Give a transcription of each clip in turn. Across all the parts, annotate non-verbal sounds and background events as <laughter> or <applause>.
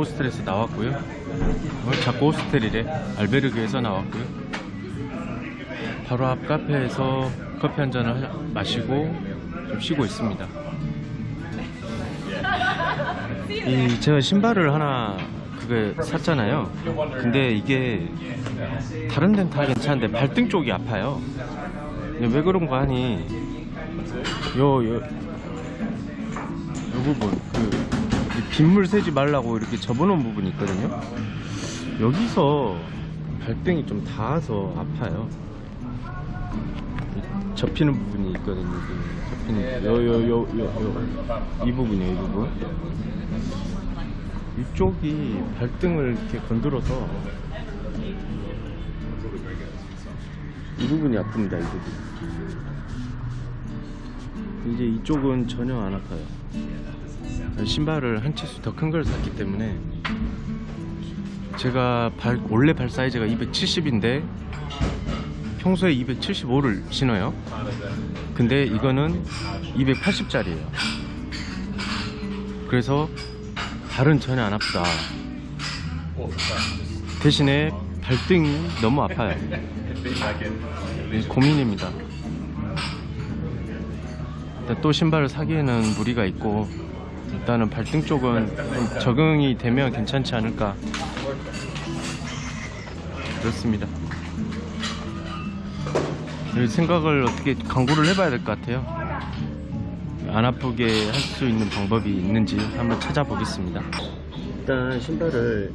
호스텔에서 나왔고요. 어, 자꾸 호스텔이래. 알베르그에서 나왔고요. 바로 앞 카페에서 커피 한 잔을 하- 마시고 좀 쉬고 있습니다. 이 제가 신발을 하나 그게 샀잖아요. 근데 이게 다른 데는 다 괜찮은데 발등 쪽이 아파요. 왜 그런가 하니 요, 요, 요 부분 그이 빗물 새지 말라고 이렇게 접어놓은 부분이 있거든요. 여기서 발등이 좀 닿아서 아파요. 이 접히는 부분이 있거든요. 접히는 요 요 요 요 이 부분이에요. 이 부분. 이쪽이 발등을 이렇게 건드려서 이 부분이 아픕니다. 이 부분. 이제 이쪽은 전혀 안 아파요. 신발을 한 치수 더 큰 걸 샀기 때문에 제가 발, 원래 발 사이즈가 270인데 평소에 275를 신어요. 근데 이거는 280짜리예요. 그래서 발은 전혀 안 아프다. 대신에 발등이 너무 아파요. 네, 고민입니다. 또 신발을 사기에는 무리가 있고 일단은 발등 쪽은 좀 적응이 되면 괜찮지 않을까 그렇습니다. 이 생각을 어떻게 강구를 해봐야 될 것 같아요. 안 아프게 할 수 있는 방법이 있는지 한번 찾아보겠습니다. 일단 신발을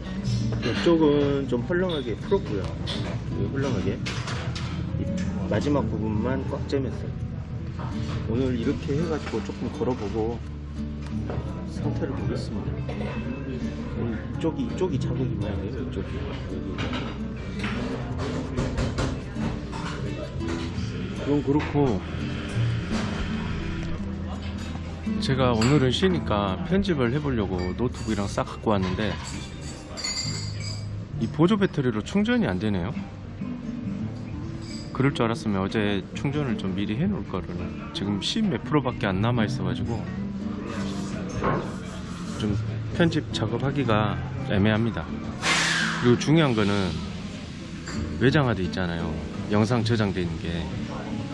이쪽은 좀 헐렁하게 풀었고요. 여기 헐렁하게 이 마지막 부분만 꽉 잼했어요. 오늘 이렇게 해가지고 조금 걸어보고 상태를 보겠습니다. 음, 이쪽이 이쪽이 자국이 많이 돼요. 이쪽이. 이건 그렇고 제가 오늘은 쉬니까 편집을 해보려고 노트북이랑 싹 갖고 왔는데 이 보조 배터리로 충전이 안 되네요. 그럴 줄 알았으면 어제 충전을 좀 미리 해놓을 거를 지금 10 몇 프로밖에 안 남아 있어가지고 좀 편집 작업하기가 애매합니다. 그리고 중요한 거는 외장하드 있잖아요. 영상 저장돼 있는 게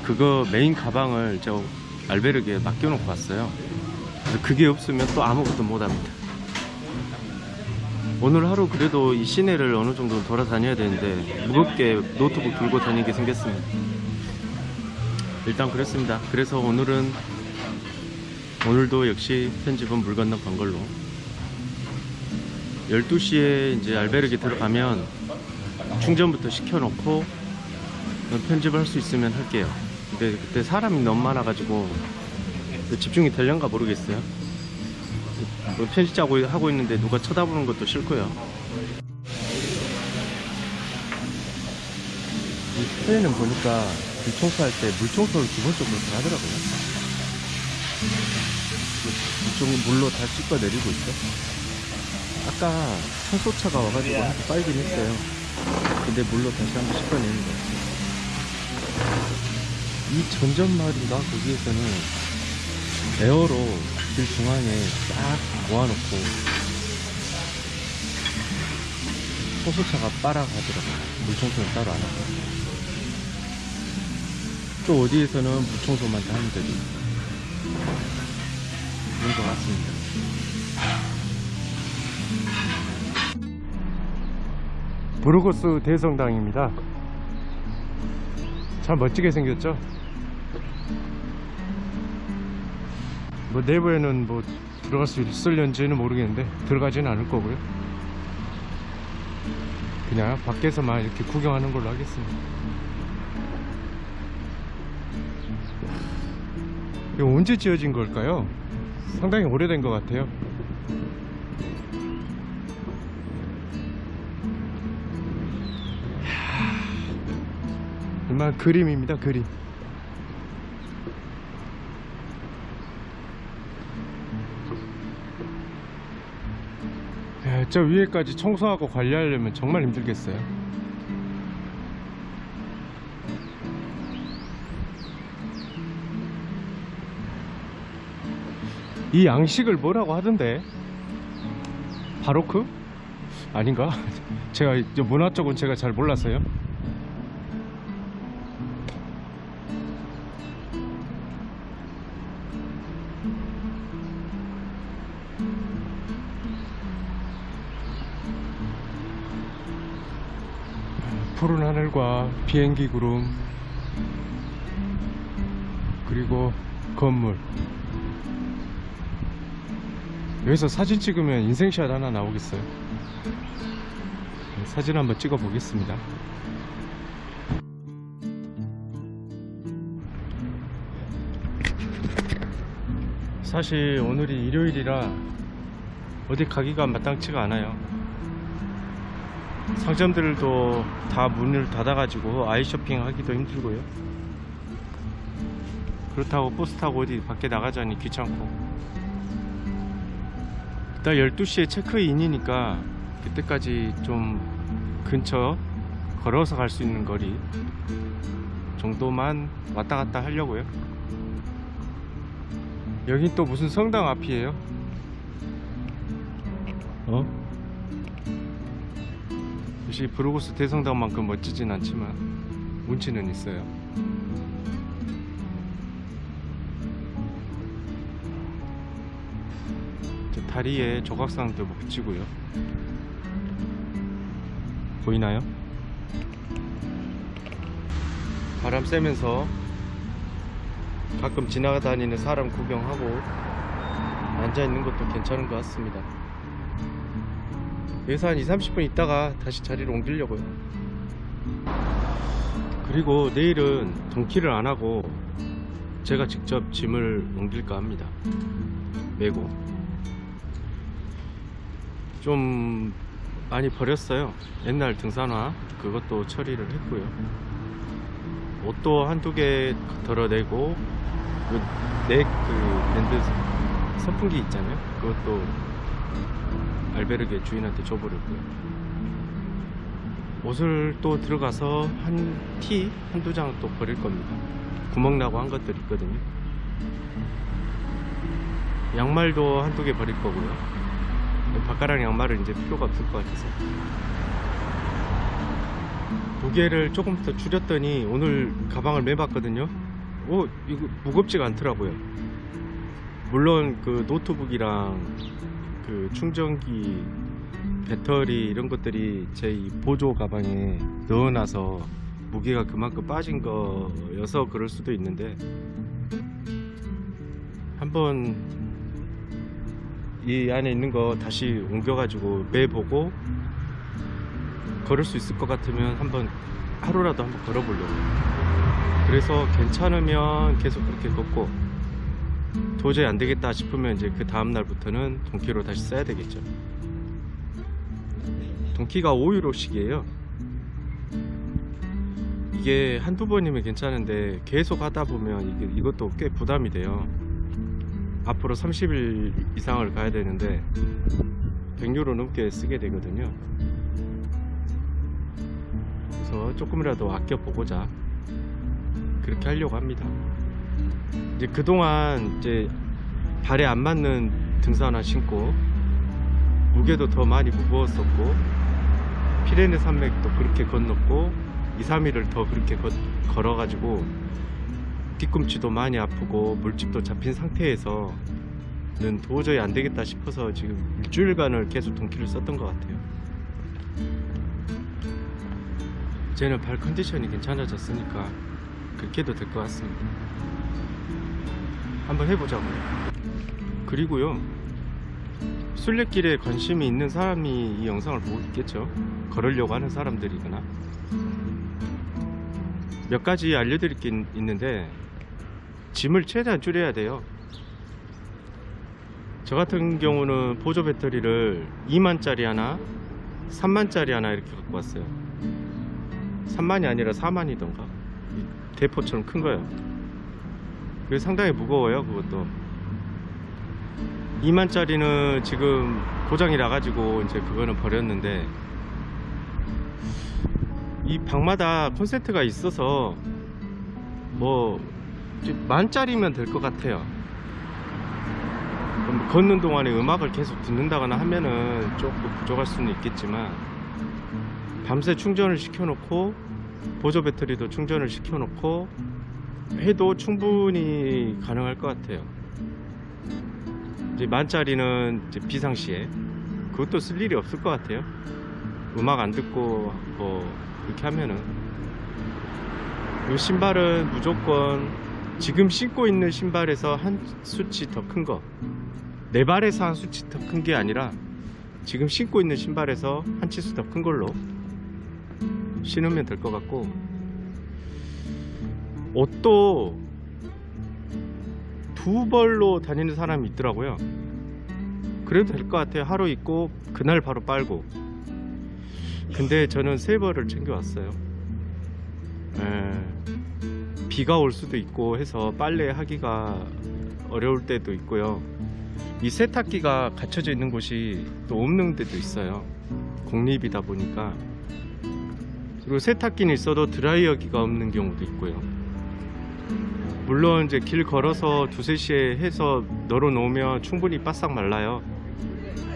그거 메인 가방을 저 알베르게 맡겨놓고 왔어요. 그게 없으면 또 아무것도 못합니다. 오늘 하루 그래도 이 시내를 어느 정도 돌아다녀야 되는데 무겁게 노트북 들고 다니게 생겼습니다. 일단 그랬습니다. 그래서 오늘은 오늘도 역시 편집은 물 건너 간 걸로 12시에 이제 알베르게 들어가면 충전부터 시켜놓고 편집을 할 수 있으면 할게요. 근데 그때 사람이 너무 많아가지고 집중이 될련가 모르겠어요. 뭐 편집자고 하고 있는데 누가 쳐다보는 것도 싫고요. 이 스페인은 보니까 물 청소할 때 물 청소를 기본적으로 다 하더라고요. 이쪽 물로 다 씻어 내리고 있어. 아까 청소차가 와가지고 한번 빨긴 했어요. 근데 물로 다시 한번 씻어 내는 거예요. 이 전전마을인가 거기에서는 에어로 길 중앙에 딱 모아놓고 청소차가 빨아가더라고요. 물청소는 따로 안 하고. 또 어디에서는 물청소만 다 하는 데도 그런 것 같습니다. 부르고스 대성당입니다. 참 멋지게 생겼죠? 뭐 내부에는 뭐 들어갈 수 있을런지는 모르겠는데 들어가지는 않을 거고요. 그냥 밖에서만 이렇게 구경하는 걸로 하겠습니다. 이거 언제 지어진 걸까요? 상당히 오래된 것 같아요. 정말 그림입니다 그림 야, 저 위에까지 청소하고 관리하려면 정말 힘들겠어요 이 양식을 뭐라고 하던데 바로크? 아닌가? <laughs> 제가 문화 쪽은 제가 잘 몰라서요. 푸른 하늘과 비행기 구름 그리고 건물 여기서 사진 찍으면 인생샷 하나 나오겠어요? 네, 사진 한번 찍어 보겠습니다. 사실 오늘이 일요일이라 어디 가기가 마땅치가 않아요. 상점들도 다 문을 닫아 가지고 아이 쇼핑 하기도 힘들고요. 그렇다고 버스 타고 어디 밖에 나가자니 귀찮고 일단 12시에 체크인이니까 그때까지 좀 근처 걸어서 갈 수 있는 거리 정도만 왔다 갔다 하려고요. 여긴 또 무슨 성당 앞이에요? 어? 역시 브루고스 대성당만큼 멋지진 않지만 운치는 있어요 다리에 조각상도 붙이고요. 보이나요? 바람 쐬면서 가끔 지나다니는 사람 구경하고 앉아있는 것도 괜찮은 것 같습니다. 여기서 한 2, 30분 있다가 다시 자리를 옮기려고요. 그리고 내일은 동키를 안 하고 제가 직접 짐을 옮길까 합니다. 메고 좀 많이 버렸어요. 옛날 등산화 그것도 처리를 했고요. 옷도 한두 개 덜어내고 그넥그 밴드 선풍기 있잖아요. 그것도 알베르게 주인한테 줘버렸고요. 옷을 또 들어가서 한 티 한두 장 또 버릴 겁니다. 구멍 나고 한 것들 있거든요. 양말도 한두 개 버릴 거고요 바카랑 양말은 이제 필요가 없을 것 같아서. 무게를 조금 더 줄였더니 오늘 가방을 매봤거든요. 오 이거 무겁지가 않더라고요. 물론 그 노트북이랑 그 충전기 배터리 이런 것들이 제이 보조 가방에 넣어놔서 무게가 그만큼 빠진 거여서 그럴 수도 있는데 한번 이 안에 있는 거 다시 옮겨가지고 매보고 걸을 수 있을 것 같으면 한번 하루라도 한번 걸어보려고. 그래서 괜찮으면 계속 그렇게 걷고 도저히 안 되겠다 싶으면 이제 그 다음 날부터는 동키로 다시 써야 되겠죠. 동키가 5유로씩이에요. 이게 한두 번이면 괜찮은데 계속 하다 보면 이게, 이것도 꽤 부담이 돼요 앞으로 30일 이상을 가야 되는데 100유로 넘게 쓰게 되거든요. 그래서 조금이라도 아껴 보고자 그렇게 하려고 합니다. 이제 그동안 이제 발에 안 맞는 등산화 신고 무게도 더 많이 무거웠었고 피레네 산맥도 그렇게 건넜고 2, 3일을 더 그렇게 거, 걸어가지고 뒤꿈치도 많이 아프고 물집도 잡힌 상태에서 는 도저히 안 되겠다 싶어서 지금 일주일간을 계속 동키를 썼던 것 같아요. 쟤는 발 컨디션이 괜찮아졌으니까 그렇게 해도 될 것 같습니다. 한번 해보자고요. 그리고요 순례길에 관심이 있는 사람이 이 영상을 보고 있겠죠? 걸으려고 하는 사람들이거나. 몇 가지 알려드릴 게 있- 있는데 짐을 최대한 줄여야 돼요. 저 같은 경우는 보조 배터리를 2만짜리 하나 3만짜리 하나 이렇게 갖고 왔어요. 3만이 아니라 4만이던가. 대포처럼 큰 거예요. 그게 상당히 무거워요 그것도. 2만짜리는 지금 고장이 나가지고 이제 그거는 버렸는데 이 방마다 콘센트가 있어서 뭐 만짜리면 될 것 같아요 좀 걷는 동안에 음악을 계속 듣는다거나 하면은 조금 부족할 수는 있겠지만 밤새 충전을 시켜놓고 보조 배터리도 충전을 시켜놓고 해도 충분히 가능할 것 같아요. 이제 만짜리는 이제 비상시에 그것도 쓸 일이 없을 것 같아요. 음악 안 듣고 뭐 그렇게 하면은 이 신발은 무조건 지금 신고 있는 신발에서 한 수치 더 큰 거. 내 발에서 한 수치 더 큰 게 아니라 지금 신고 있는 신발에서 한 치수 더 큰 걸로 신으면 될 것 같고 옷도 두 벌로 다니는 사람이 있더라고요. 그래도 될 것 같아요. 하루 입고 그날 바로 빨고. 근데 저는 세 벌을 챙겨왔어요. 에, 비가 올 수도 있고 해서 빨래 하기가 어려울 때도 있고요. 이 세탁기가 갇혀져 있는 곳이 또 없는 데도 있어요. 공립이다 보니까. 그리고 세탁기는 있어도 드라이어기가 없는 경우도 있고요. 물론 이제 길 걸어서 두세 시에 해서 널어 놓으면 충분히 바싹 말라요.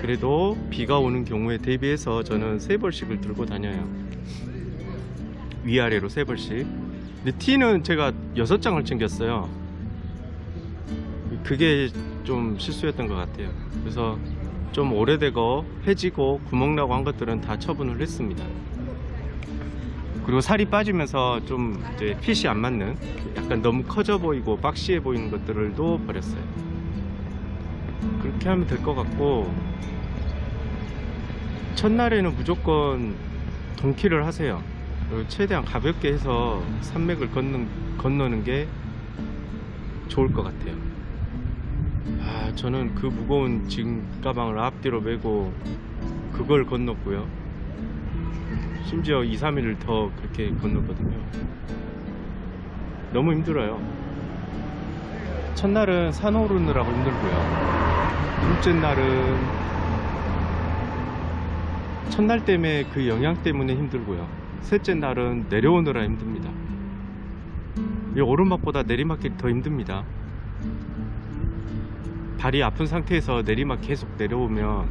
그래도 비가 오는 경우에 대비해서 저는 세 벌씩을 들고 다녀요. 위아래로 세 벌씩. 근데 티는 제가 여섯 장을 챙겼어요. 그게 좀 실수였던 것 같아요. 그래서 좀 오래되고 해지고 구멍 나고 한 것들은 다 처분을 했습니다. 그리고 살이 빠지면서 좀 이제 핏이 안 맞는 약간 너무 커져 보이고 박시해 보이는 것들도 버렸어요. 그렇게 하면 될 것 같고 첫날에는 무조건 동키를 하세요. 그리고 최대한 가볍게 해서 산맥을 건너, 건너는 게 좋을 것 같아요. 아, 저는 그 무거운 짐 가방을 앞뒤로 메고 그걸 건넜고요. 심지어 2, 3일을 더 그렇게 건넜거든요. 너무 힘들어요. 첫날은 산 오르느라고 힘들고요. 둘째 날은 첫날 때문에 그 영향 때문에 힘들고요. 셋째 날은 내려오느라 힘듭니다. 이 오르막보다 내리막길이 더 힘듭니다. 발이 아픈 상태에서 내리막 계속 내려오면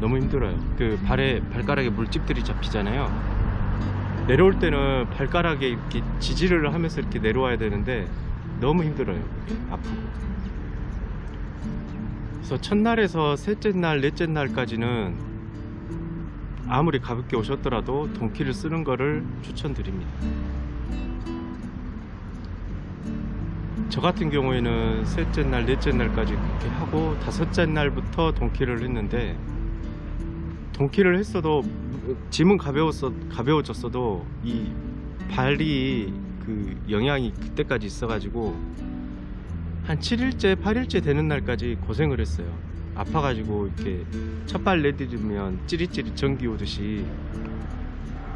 너무 힘들어요. 그 발에 발가락에 물집들이 잡히잖아요. 내려올 때는 발가락에 이렇게 지지를 하면서 이렇게 내려와야 되는데 너무 힘들어요. 아프고. 그래서 첫날에서 셋째 날, 넷째 날까지는 아무리 가볍게 오셨더라도 동키를 쓰는 거를 추천드립니다. 저 같은 경우에는 셋째 날, 넷째 날까지 그렇게 하고 다섯째 날부터 동키를 했는데 동키를 했어도 짐은 가벼웠어 가벼워졌어도 이 발이 그 영향이 그때까지 있어 가지고 한 7일째, 8일째 되는 날까지 고생을 했어요. 아파가지고 이렇게 첫발 내디디면 찌릿찌릿 전기 오듯이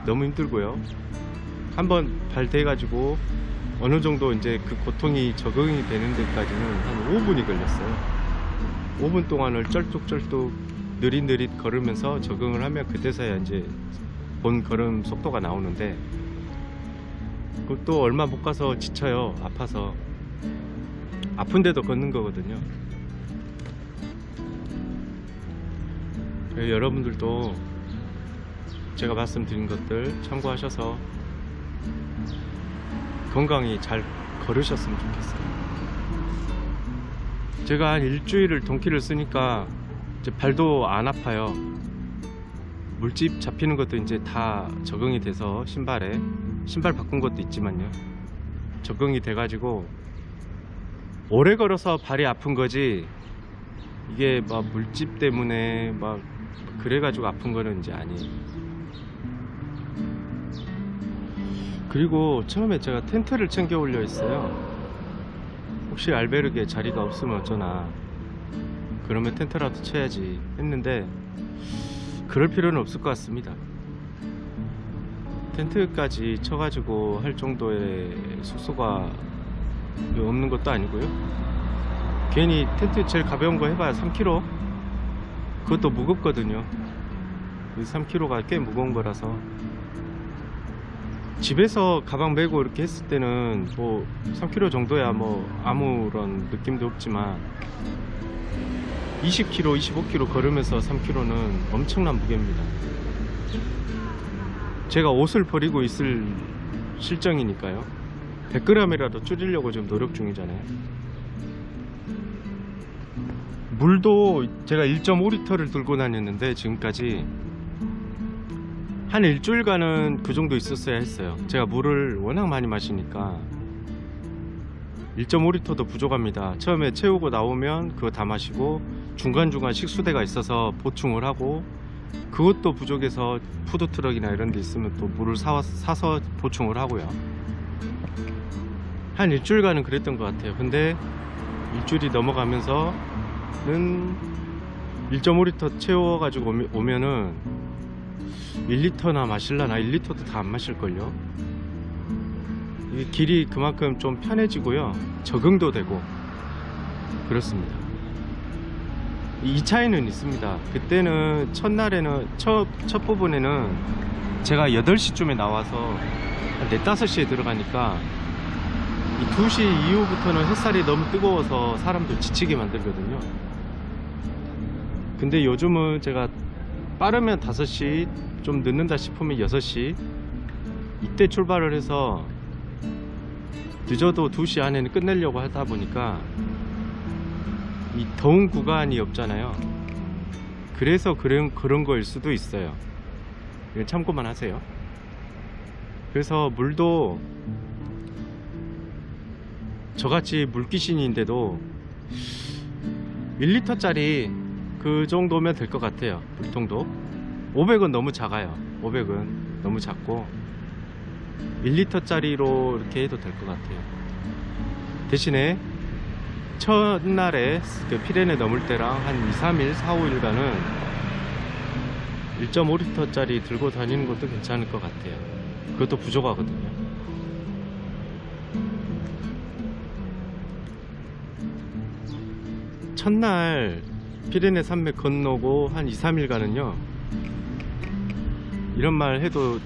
너무 힘들고요. 한번 발 대가지고 어느 정도 이제 그 고통이 적응이 되는 데까지는 한 5분이 걸렸어요. 5분 동안을 쩔뚝쩔뚝 느릿느릿 걸으면서 적응을 하면 그때서야 이제 본 걸음 속도가 나오는데 그것도 얼마 못 가서 지쳐요. 아파서. 아픈데도 걷는 거거든요. 여러분들도 제가 말씀드린 것들 참고하셔서 건강히 잘 걸으셨으면 좋겠어요. 제가 한 일주일을 동키를 쓰니까 이제 발도 안 아파요. 물집 잡히는 것도 이제 다 적응이 돼서 신발에 신발 바꾼 것도 있지만요. 적응이 돼 가지고 오래 걸어서 발이 아픈 거지 이게 막 물집 때문에 막 그래가지고 아픈 거는 이제 아니에요. 그리고 처음에 제가 텐트를 챙겨 올려 있어요. 혹시 알베르게 자리가 없으면 어쩌나. 그러면 텐트라도 쳐야지 했는데 그럴 필요는 없을 것 같습니다. 텐트까지 쳐가지고 할 정도의 숙소가 없는 것도 아니고요. 괜히 텐트 제일 가벼운 거 해봐야 3kg. 그것도 무겁거든요. 3kg가 꽤 무거운 거라서 집에서 가방 메고 이렇게 했을 때는 뭐 3kg 정도야 뭐 아무런 느낌도 없지만 20km, 25km 걸으면서 3km는 엄청난 무게입니다. 제가 옷을 버리고 있을 실정이니까요. 100g이라도 줄이려고 지금 노력 중이잖아요. 물도 제가 1.5리터를 들고 다녔는데 지금까지 한 일주일간은 그 정도 있었어야 했어요. 제가 물을 워낙 많이 마시니까 1.5리터도 부족합니다. 처음에 채우고 나오면 그거 다 마시고 중간중간 식수대가 있어서 보충을 하고 그것도 부족해서 푸드트럭이나 이런 데 있으면 또 물을 사, 사서 보충을 하고요. 한 일주일간은 그랬던 것 같아요. 근데 일주일이 넘어가면서 는 1.5리터 채워 가지고 오면- 오면은 1리터나 마실라나 1리터도 다 안 마실걸요. 이 길이 그만큼 좀 편해지고요. 적응도 되고 그렇습니다. 이 차이는 있습니다. 그때는 첫날에는 첫, 첫 부분에는 제가 8시쯤에 나와서 한 4, 5시에 들어가니까 이 2시 이후부터는 햇살이 너무 뜨거워서 사람들 지치게 만들거든요. 근데 요즘은 제가 빠르면 5시, 좀 늦는다 싶으면 6시 이때 출발을 해서 늦어도 2시 안에는 끝내려고 하다 보니까 이 더운 구간이 없잖아요. 그래서 그런, 그런 거일 수도 있어요. 참고만 하세요. 그래서 물도 저같이 물귀신인데도 1리터짜리 그 정도면 될 것 같아요. 물통도. 500은 너무 작아요. 500은 너무 작고 1리터짜리로 이렇게 해도 될 것 같아요. 대신에 첫날에 그 피레네 넘을 때랑 한 2, 3일, 4, 5일간은 1.5리터짜리 들고 다니는 것도 괜찮을 것 같아요. 그것도 부족하거든요. 첫날 피레네 산맥 건너고 한 2, 3일간은요. 이런 말 해도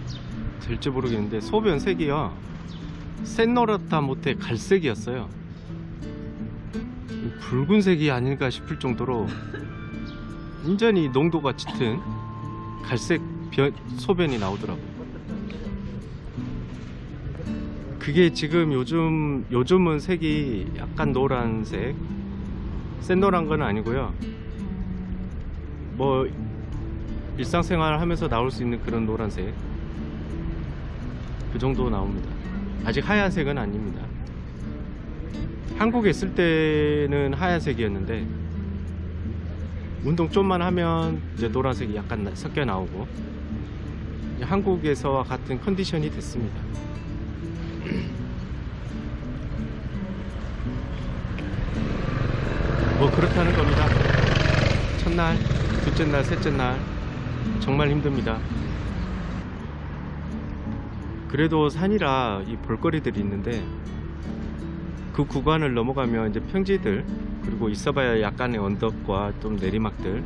될지 모르겠는데 소변 색이요. 샛노랗다 못해 갈색이었어요. 붉은색이 아닐까 싶을 정도로 완전히 농도가 짙은 갈색 변- 소변이 나오더라고요. 그게 지금 요즘 요즘은 색이 약간 노란색, 샛노란 건 아니고요. 뭐 일상생활 하면서 나올 수 있는 그런 노란색 그 정도 나옵니다. 아직 하얀색은 아닙니다. 한국에 있을 때는 하얀색이었는데 운동 좀만 하면 이제 노란색이 약간 나- 섞여 나오고 한국에서와 같은 컨디션이 됐습니다. 뭐 그렇다는 겁니다. 첫날, 둘째 날, 셋째 날 정말 힘듭니다. 그래도 산이라 이 볼거리들이 있는데 그 구간을 넘어가면 이제 평지들 그리고 있어봐야 약간의 언덕과 좀 내리막들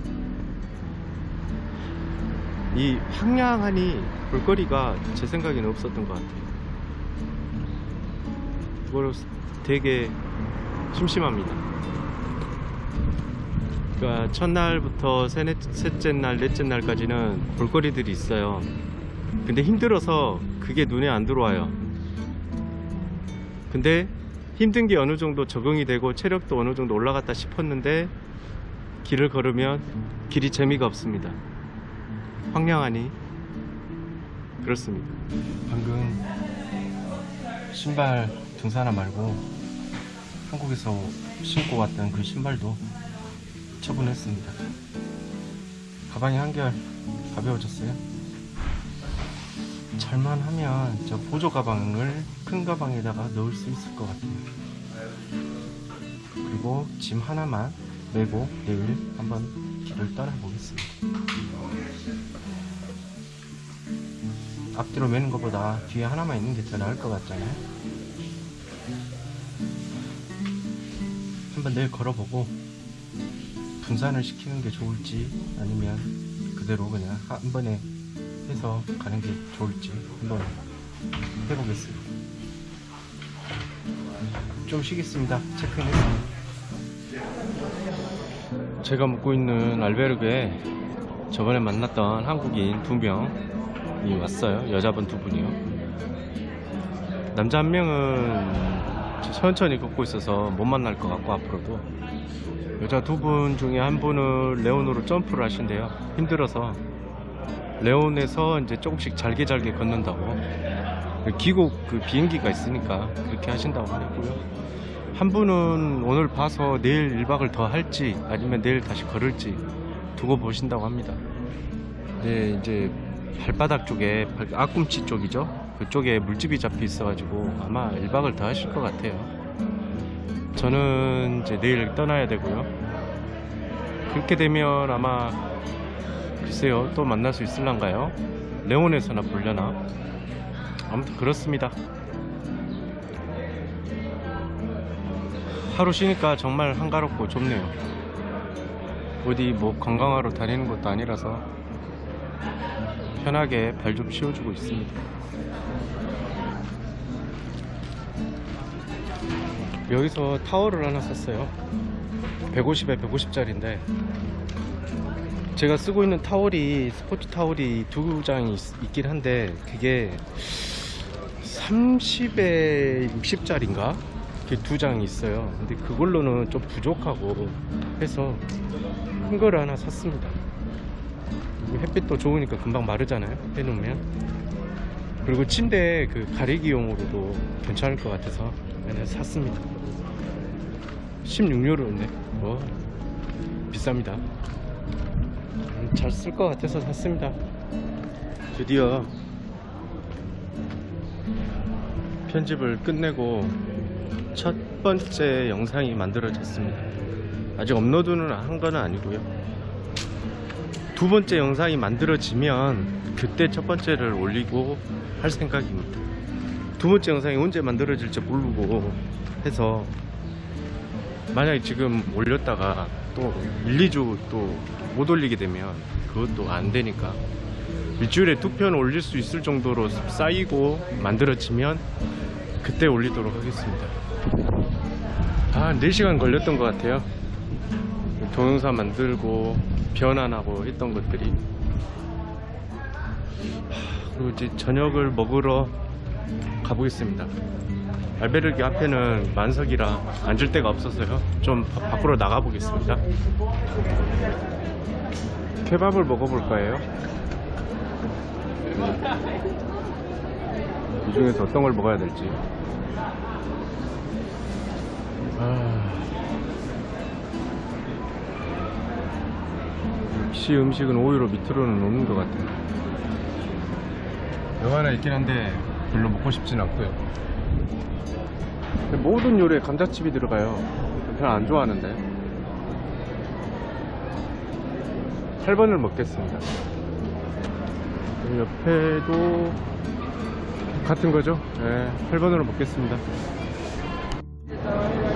이 황량하니 볼거리가 제 생각에는 없었던 것 같아요. 그걸 되게 심심합니다. 그러니까 첫날부터 세네, 셋째 날, 넷째 날까지는 볼거리들이 있어요. 근데 힘들어서 그게 눈에 안 들어와요. 근데 힘든 게 어느 정도 적응이 되고 체력도 어느 정도 올라갔다 싶었는데 길을 걸으면 길이 재미가 없습니다. 황량하니 그렇습니다. 방금 신발 등산화 말고 한국에서 신고 왔던 그 신발도 처분했습니다. 가방이 한결 가벼워졌어요. 잘만 하면 저 보조 가방을 큰 가방에다가 넣을 수 있을 것 같아요. 그리고 짐 하나만 메고 내일 한번 길을 떠나보겠습니다. 앞뒤로 매는 것보다 뒤에 하나만 있는 게 더 나을 것 같잖아요. 한번 내일 걸어보고 분산을 시키는 게 좋을지 아니면 그대로 그냥 한 번에 해서 가는 게 좋을지 한번 해보겠습니다. 좀 쉬겠습니다. 체크인 했습니다. 제가 묵고 있는 알베르그에 저번에 만났던 한국인 두 명이 왔어요. 여자분 두 분이요. 남자 한 명은 천천히 걷고 있어서 못 만날 것 같고 앞으로도 여자 두 분 중에 한 분은 레온으로 점프를 하신대요. 힘들어서 레온에서 이제 조금씩 잘게 잘게 걷는다고 기국 그 비행기가 있으니까 그렇게 하신다고 하고요. 한 분은 오늘 봐서 내일 1박을 더 할지 아니면 내일 다시 걸을지 두고 보신다고 합니다. 네, 이제 발바닥 쪽에 발- 앞꿈치 쪽이죠. 그쪽에 물집이 잡혀 있어 가지고 아마 1박을 더 하실 것 같아요. 저는 이제 내일 떠나야 되고요. 그렇게 되면 아마 글쎄요 또 만날 수 있을란가요? 레온에서나 보려나? 아무튼 그렇습니다. 하루 쉬니까 정말 한가롭고 좁네요. 어디 뭐 관광하러 다니는 것도 아니라서 편하게 발 좀 씌워주고 있습니다. 여기서 타워를 하나 샀어요. 150에 150짜리인데 제가 쓰고 있는 타월이 스포츠 타월이 두 장이 있, 긴 한데 그게 30에 60짜리인가? 이렇게 두 장이 있어요. 근데 그걸로는 좀 부족하고 해서 큰 거를 하나 샀습니다. 햇빛도 좋으니까 금방 마르잖아요. 해놓으면. 그리고 침대 그 가리기용으로도 괜찮을 것 같아서 그냥 샀습니다. 16유로인데 뭐 비쌉니다. 잘 쓸 것 같아서 샀습니다. 드디어 편집을 끝내고 첫 번째 영상이 만들어졌습니다. 아직 업로드는 한 건 아니고요. 두 번째 영상이 만들어지면 그때 첫 번째를 올리고 할 생각입니다. 두 번째 영상이 언제 만들어질지 모르고 해서 만약에 지금 올렸다가 또 1, 2주 또 못 올리게 되면 그것도 안 되니까 일주일에 두 편 올릴 수 있을 정도로 쌓이고 만들어지면 그때 올리도록 하겠습니다. 아, 4시간 걸렸던 것 같아요. 동영상 만들고 변환하고 했던 것들이 하, 그리고 이제 저녁을 먹으러 가보겠습니다. 알베르기 앞에는 만석이라 앉을 데가 없어서요. 좀 바- 밖으로 나가 보겠습니다. 케밥을 먹어볼 거예요. 이 중에서 어떤 걸 먹어야 될지. 아... 역시 음식은 오히려 밑으로는 없는 것 같아요. 여기 하나 있긴 한데 별로 먹고 싶진 않고요. 모든 요리에 감자칩이 들어가요. 별로 안 좋아하는데. 8번을 먹겠습니다. 옆에도 같은 거죠? 네, 8번으로 먹겠습니다.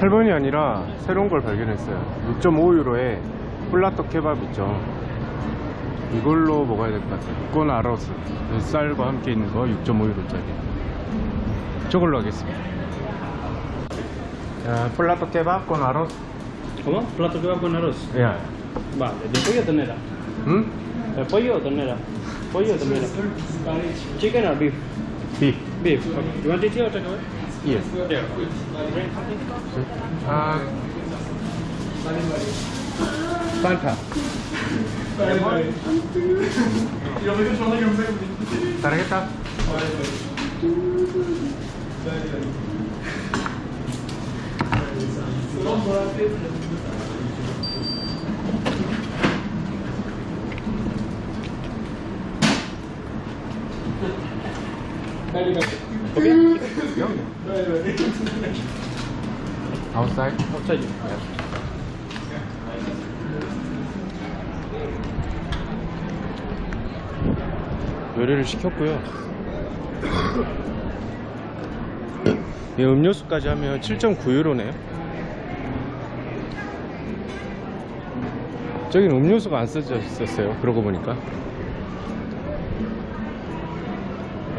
8번이 아니라 새로운 걸 발견했어요. 6.5유로에 폴라떡 케밥 있죠. 이걸로 먹어야 될 것 같아요. 이건 아로스. 쌀과 함께 있는 거 6.5유로짜리. 저걸로 하겠습니다. 자, 폴라떡 케밥 con arroz. ¿Cómo? ¿Plato que va con arroz? 야, Vale, ¿de pollo o ternera? 응? ¿De pollo o ternera? ¿Pollo o ternera? ¿Chicken or beef? 비. Beef. Okay. You want it here or take away? 예. Drink something? 아. 판타. 따르겠다. Okay. Outside. Outside. 요리를 시켰고요. 이 음료수까지 하면 7.9유로네요. 저긴 음료수가 안 써져 있었어요. 그러고 보니까.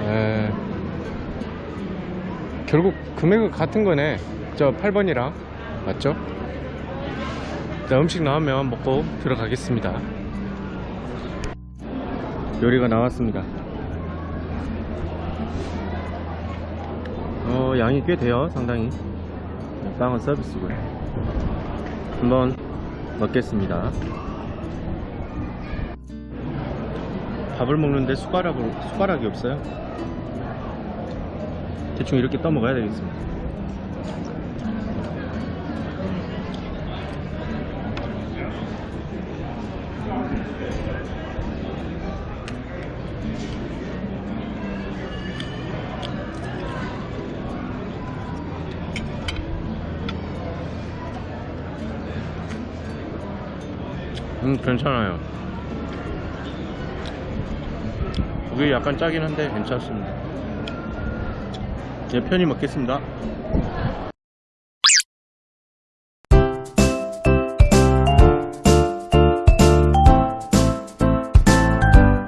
에... 결국 금액은 같은 거네. 저 8번이랑 맞죠? 자, 음식 나오면 먹고 들어가겠습니다. 요리가 나왔습니다. 어, 양이 꽤 돼요, 상당히. 네, 빵은 서비스고요. 한번 먹겠습니다. 밥을 먹는데 숟가락으로, 숟가락이 없어요. 대충 이렇게 떠먹어야 되겠습니다. 괜찮아요. 그게 약간 짜긴 한데 괜찮습니다. 예, 편히 먹겠습니다.